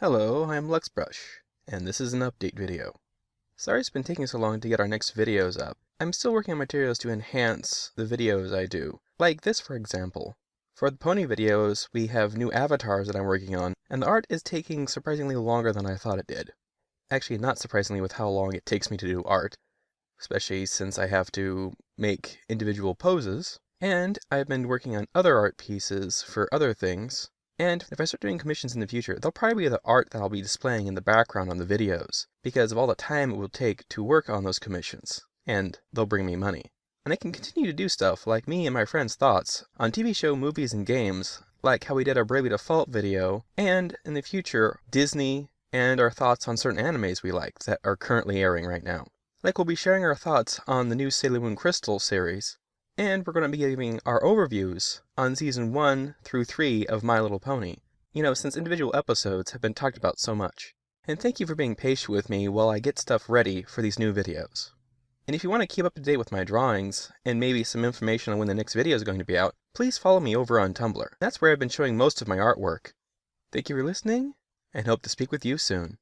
Hello, I'm Luxbrush, and this is an update video. Sorry it's been taking so long to get our next videos up. I'm still working on materials to enhance the videos I do, like this for example. For the pony videos, we have new avatars that I'm working on, and the art is taking surprisingly longer than I thought it did. Actually, not surprisingly with how long it takes me to do art, especially since I have to make individual poses, and I've been working on other art pieces for other things, and if I start doing commissions in the future, they'll probably be the art that I'll be displaying in the background on the videos, because of all the time it will take to work on those commissions, and they'll bring me money. And I can continue to do stuff like me and my friends' thoughts on TV show, movies, and games, like how we did our Bravely Default video, and in the future, Disney, and our thoughts on certain animes we like that are currently airing right now. Like we'll be sharing our thoughts on the new Sailor Moon Crystal series, and we're going to be giving our overviews on season 1 through 3 of My Little Pony. You know, since individual episodes have been talked about so much. And thank you for being patient with me while I get stuff ready for these new videos. And if you want to keep up to date with my drawings, and maybe some information on when the next video is going to be out, please follow me over on Tumblr. That's where I've been showing most of my artwork. Thank you for listening, and hope to speak with you soon.